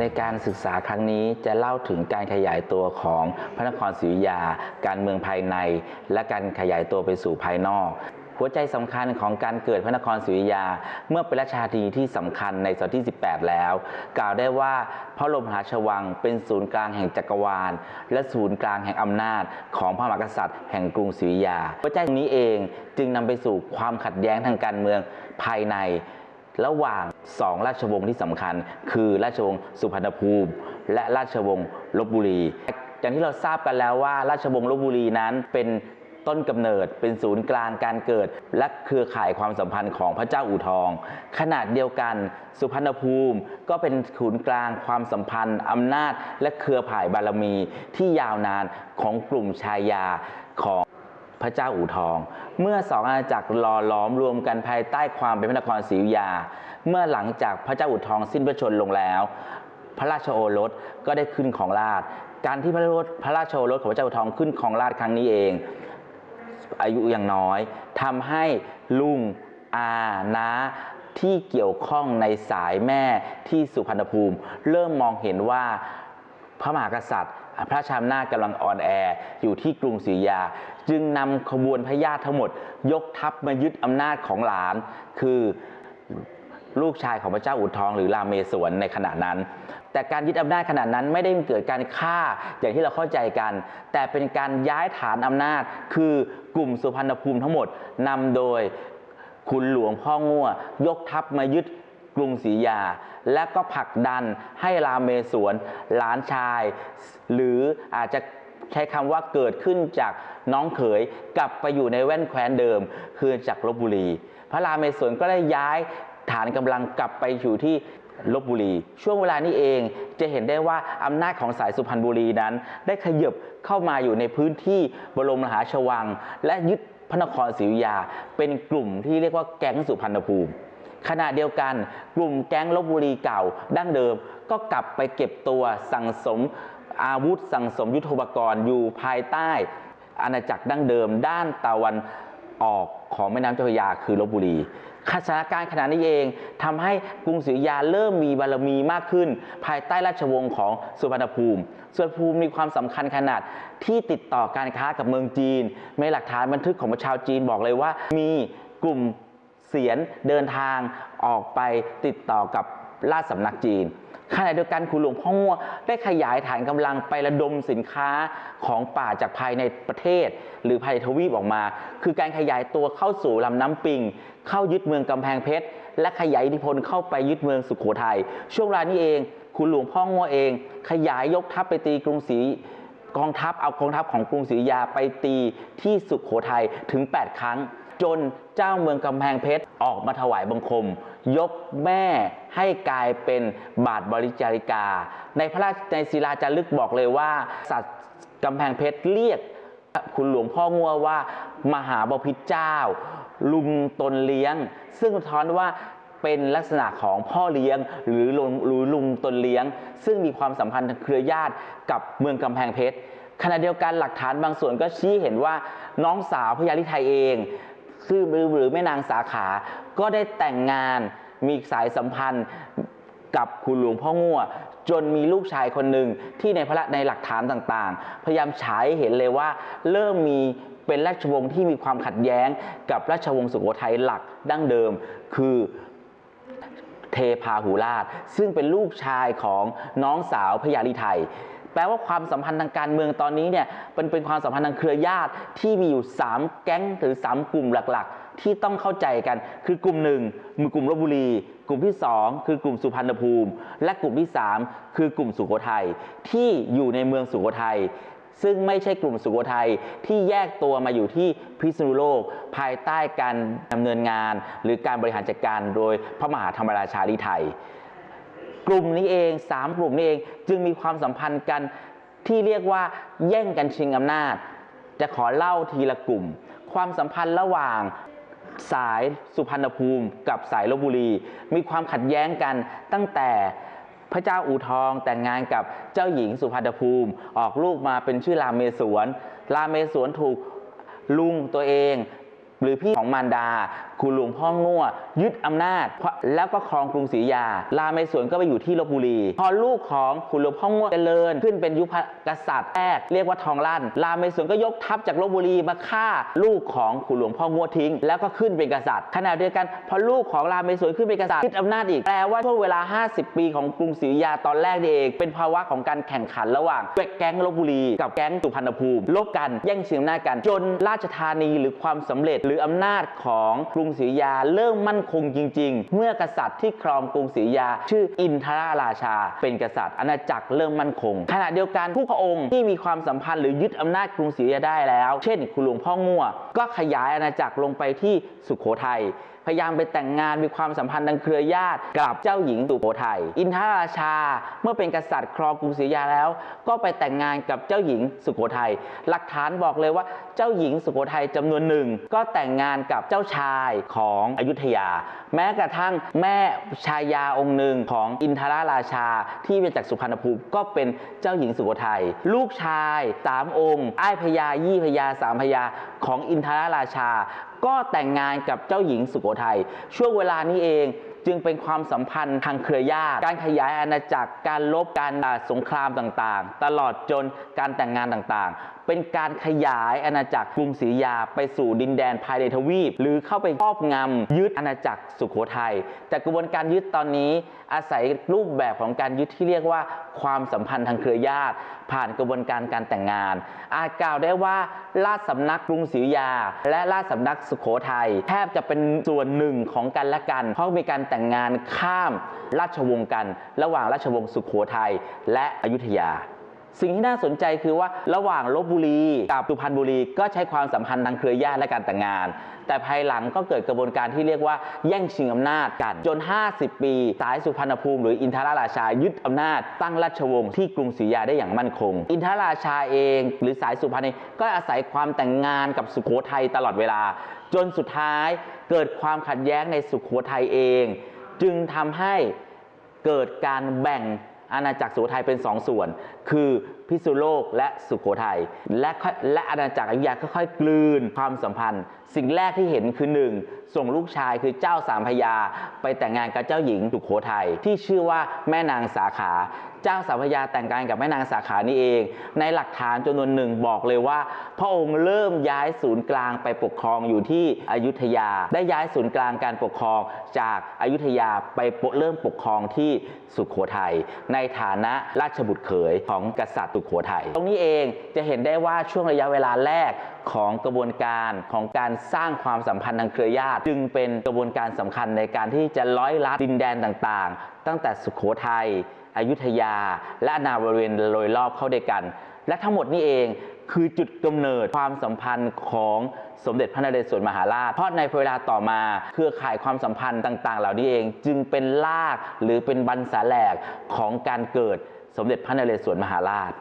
ในการศึกษาครั้งนี้จะเล่าถึงการขยายตัวของพระนครศรีอยุธยา การเมืองภายใน และการขยายตัวไปสู่ภายนอก หัวใจสำคัญของการเกิดพระนครศรีอยุธยา เมื่อเป็นราชธานีที่สำคัญในศตวรรษที่ 18 แล้ว กล่าวได้ว่าพระบรมหาชวังเป็นศูนย์กลางแห่งจักรวาล และศูนย์กลางแห่งอำนาจ ของพระมหากษัตริย์แห่งกรุงศรีอยุธยาหัวใจนี้เองจึงนำไปสู่ความขัดแย้งทางการเมืองภายในระหว่างสองราชวงศ์ที่สำคัญ คือราชวงศ์สุพรรณภูมิ และราชวงศ์ลบบุรี อย่างที่เราทราบกันแล้วว่า ราชวงศ์ลบบุรีนั้นเป็น ต้นกำเนิด เป็นศูนย์กลางการเกิด และเครือข่ายความสัมพันธ์ของพระเจ้าอู่ทอง ขนาดเดียวกัน สุพรรณภูมิก็เป็นศูนย์กลางความสัมพันธ์อำนาจ และเครือข่ายบารมีที่ยาวนานของกลุ่มชายาของพระเจ้าอู่ทอง เมื่อสองอาณาจักรหล่อหลอมรวมกันภายใต้ความเป็นพระนครศรีอยุธยา เมื่อหลังจากพระเจ้าอู่ทองสิ้นพระชนม์ลงแล้ว พระราชโอรสก็ได้ขึ้นของราชการที่พระราชโอรสของพระเจ้าอู่ทองขึ้นของราชครั้งนี้เอง อายุยังน้อยทำให้ลุงอานาที่เกี่ยวข้องในสายแม่ที่สุพรรณภูมิ เริ่มมองเห็นว่าพระมหากษัตริย์ พระชามนากำลังอ่อนแออยู่ที่กรุงศรีอยา จึงนำขบวนพญาติทั้งหมด ยกทัพมายึดอำนาจของหลาน คือ ลูกชายของพระเจ้าอุดทองหรือรามเมศวรในขณะนั้น แต่การยึดอำนาจขณะนั้นไม่ได้เกิดการฆ่าอย่างที่เราเข้าใจกัน แต่เป็นการย้ายฐานอำนาจ คือกลุ่มสุพรรณภูมิทั้งหมดนำโดยคุณหลวงพ่อง่วยกทัพมายึดกรุงศรีอยุธยา และก็ผลักดันให้รามเมศวรหลานชาย หรืออาจจะใช้คำว่าเกิดขึ้นจากน้องเขยกลับไปอยู่ในแว่นแคว้นเดิม คือจากลบบุรี พระรามเมศวรก็ได้ย้าย ฐานกำลังกลับไปอยู่ที่ลบบุรี ช่วงเวลานี้เองจะเห็นได้ว่าอำนาจของสายสุพรรณบุรีนั้น ได้ขยบเข้ามาอยู่ในพื้นที่บรมมหาราชวัง และยึดพระนครศรีอยุธยา เป็นกลุ่มที่เรียกว่าแก๊งสุพรรณภูมิขณะเดียวกันกลุ่มแก๊งลบบุรีเก่าดั้งเดิม ก็กลับไปเก็บตัวสั่งสมอาวุธสั่งสมยุทโธปกรณ์อยู่ภายใต้ อาณาจักรดั้งเดิม ด้านตะวันออกของแม่น้ำเจ้าพระยาคือลบบุรี สถานการณ์ขณะนี้เองทำให้กรุงศรีอยุธยาเริ่มมีบารมีมากขึ้น ภายใต้ราชวงศ์ของสุพรรณภูมิส่วนภูมิมีความสำคัญขนาดที่ติดต่อการค้ากับเมืองจีนในหลักฐานบันทึกของชาวจีนบอกเลยว่า มีกลุ่มเสียนเดินทางออกไปติดต่อกับ ราชสำนักจีนขณะเดียวกันคุณหลวงพ่อง่วได้ขยายฐานกำลังไประดมสินค้าของป่าจากภายในประเทศ หรือภายในทวีปออกมา คือการขยายตัวเข้าสู่ลำน้ำปิง เข้ายึดเมืองกำแพงเพชร และขยายอิทธิพลเข้าไปยึดเมืองสุขโขทัยช่วงเวลานี้เอง คุณหลวงพ่อง่วเอง ขยายยกทัพไปตีกรุงศรีกองทัพเอากองทัพของกรุงศรีอยุธยาไปตีที่สุขโขทัยถึง 8 ครั้ง จนเจ้าเมืองกำแพงเพชรออกมาถวายบังคม ยกแม่ ให้กลายเป็นบาทบริจาริกา ในพระราชในศิลาจารึกบอกเลยว่า สัตว์กำแพงเพชรเรียกคุณหลวงพ่องัวว่ามหาบพิตรเจ้า ลุงตนเลี้ยง ซึ่งสะท้อนว่าเป็นลักษณะของพ่อเลี้ยงหรือลุงหรือลุงตนเลี้ยง ซึ่งมีความสัมพันธ์ทางเครือญาติกับเมืองกำแพงเพชรขณะเดียวกันหลักฐานบางส่วนก็ชี้เห็นว่าน้องสาวพญาลิไทยเองซึ่งหรือหรือแม่นางสาขาก็ได้แต่งงาน มีสายสัมพันธ์กับคุณหลวงพ่อง่วจนมีลูกชายคนหนึ่งที่ในพระในหลักฐานต่างๆ พยายามฉายเห็นเลยว่า เริ่มมีเป็นราชวงศ์ที่มีความขัดแย้งกับราชวงศ์สุโขทัยหลักดั้งเดิม คือเทพาหูราช ซึ่งเป็นลูกชายของน้องสาวพญาลิไทย แปลว่าความสัมพันธ์ทางการเมืองตอนนี้เนี่ยเป็นเป็นความสัมพันธ์ทางเครือญาติที่มีอยู่ 3 แก๊งหรือ 3 กลุ่มหลักๆ ที่ต้องเข้าใจกัน คือกลุ่มหนึ่งมือกลุ่มลบบุรี กลุ่มที่ 2 คือกลุ่มสุพรรณภูมิ และกลุ่มที่ 3 คือกลุ่มสุโขทัยที่อยู่ในเมืองสุโขทัยซึ่งไม่ใช่กลุ่มสุโขทัยที่แยกตัวมาอยู่ที่พิษณุโลก ภายใต้การดำเนินงาน หรือการบริหารจัดการโดยพระมหาธรรมราชาลิไทย กลุ่มนี้เองสามกลุ่มนี้เอง จึงมีความสัมพันธ์กันที่เรียกว่าแย่งกันชิงอำนาจ จะขอเล่าทีละกลุ่ม ความสัมพันธ์ระหว่างสายสุพรรณภูมิกับสายลบบุรี มีความขัดแย้งกันตั้งแต่พระเจ้าอู่ทองแต่งงานกับเจ้าหญิงสุพรรณภูมิ ออกลูกมาเป็นชื่อรามเมศวรรามเมศวรถูกลุงตัวเอง หรือพี่ของมารดาคุณหลวงพ่อง่วยึดอำนาจ แล้วก็ครองกรุงศรีอยารามเมศวรก็ไปอยู่ที่ลบบุรี พอลูกของคุณหลวงพ่อง่วเจริญ ขึ้นเป็นยุคกษัตริย์แรกเรียกว่าทองลั่นรามเมศวรก็ยกทัพจากลบบุรีมาฆ่าลูกของคุณหลวงพ่อง่วทิ้ง แล้วก็ขึ้นเป็นกษัตริย์ขณะเดียวกันพอลูกของรามเมศวรขึ้นเป็นกษัตริย์ยึดอำนาจอีกแปลว่าช่วงเวลา 50 ปีของกรุงศรีอยาตอนแรกนี่เองเป็นภาวะของการแข่งขันระหว่างแก๊งลบบุรี กับแก๊งสุพรรณภูมิลบกันแย่งชิงอำนาจกันจนราชธานีหรือความสำเร็จหรืออำนาจของกรุงศรีอยุธยาเริ่มมั่นคงจริง ๆ เมื่อกษัตริย์ที่ครองกรุงศรีอยุธยา ชื่ออินทราราชา เป็นกษัตริย์อาณาจักรเริ่มมั่นคง ขณะเดียวกันผู้พระองค์ที่มีความสัมพันธ์หรือยึดอำนาจกรุงศรีอยุธยาได้แล้ว เช่น คุณหลวงพ่อง่วก็ขยายอาณาจักรลงไปที่สุโขทัย พยายามไปแต่งงานมีความสัมพันธ์ทางเครือญาติกับเจ้าหญิงสุโขทัยอินทราชาเมื่อเป็นกษัตริย์ครองกรุงศรีอยุธยาแล้ว ก็ไปแต่งงานกับเจ้าหญิงสุโขทัยหลักฐานบอกเลยว่าเจ้าหญิงสุโขทัยจำนวนหนึ่ง ก็แต่งงานกับเจ้าชายของอยุธยา แม้กระทั่งแม่ชายาองค์หนึ่งของอินทราราชาที่มาจากสุพรรณภูมิก็เป็นเจ้าหญิงสุโขทัยลูกชายสามองค์ อ้ายพญายี่พญาสามพญาของอินทราราชา ก็แต่งงานกับเจ้าหญิงสุโขทัยช่วงเวลานี้เองจึงเป็นความสัมพันธ์ทางเครือญาติ การขยายอาณาจักร การลบ การสงครามต่างๆ ตลอดจนการแต่งงานต่างๆเป็นการขยายอาณาจักรกรุงศรีอยุธยาไปสู่ดินแดนภายในทวีป หรือเข้าไปครอบงำยึดอาณาจักรสุโขทัยแต่กระบวนการยึดตอนนี้อาศัยรูปแบบของการยึดที่เรียกว่าความสัมพันธ์ทางเครือญาติ ผ่านกระบวนการการแต่งงาน อาจกล่าวได้ว่าราชสำนักกรุงศรีอยุธยา และราชสำนักสุโขทัยแทบจะเป็นส่วนหนึ่งของกันและกัน เพราะมีการแต่งงานข้ามราชวงศ์กัน ระหว่างราชวงศ์สุโขทัยและอยุธยา สิ่งที่น่าสนใจคือว่าระหว่างลบบุรีกับสุพรรณบุรีก็ใช้ความสัมพันธ์ทางเครือญาติและการแต่งงาน แต่ภายหลังก็เกิดกระบวนการที่เรียกว่าแย่งชิงอำนาจกัน จน 50 ปี สายสุพรรณภูมิหรืออินทราราชายึดอำนาจ ตั้งราชวงศ์ที่กรุงศรีอยุธยาได้อย่างมั่นคง อินทรราชาเอง หรือสายสุพรรณก็อาศัยความแต่งงานกับสุโขทัยตลอดเวลา จนสุดท้ายเกิดความขัดแย้งในสุโขทัยเอง จึงทำให้เกิดการแบ่ง อาณาจักรสุโขทัยเป็นสองส่วน คือพิษณุโลกและสุโขทัยและและอาณาจักรอยุธยาค่อยๆกลืนความสัมพันธ์ สิ่งแรกที่เห็นคือหนึ่งส่งลูกชายคือเจ้าสามพยา ไปแต่งงานกับเจ้าหญิงสุโขทัยที่ชื่อว่าแม่นางสาขา เจ้าสามพยาแต่งงานกับแม่นางสาขานี่เอง ในหลักฐานจำนวนหนึ่งบอกเลยว่า พระองค์เริ่มย้ายศูนย์กลางไปปกครองอยู่ที่อยุธยา ได้ย้ายศูนย์กลางการปกครองจากอายุธยาไปเริ่มปกครองที่สุโขทัยในฐานะราชบุตรเขยของกษัตริย์สุโขทัยตรงนี้เองจะเห็นได้ว่าช่วงระยะเวลาแรกของกระบวนการของการสร้างความสัมพันธ์ทางเครือญาติ จึงเป็นกระบวนการสำคัญในการที่จะร้อยลัดดินแดนต่างๆ ตั้งแต่สุโขทัยอยุธยา และอาณาบริเวณโดยรอบเข้าด้วยกัน และทั้งหมดนี้เองคือจุดกำเนิดความสัมพันธ์ของสมเด็จพระนเรศวรมหาราช เพราะในเวลาต่อมาเครือข่ายความสัมพันธ์ต่าง ๆ เหล่านี้เอง จึงเป็นรากหรือเป็นบรรษาแหลกของการเกิด สมเด็จพระนเรศวรมหาราช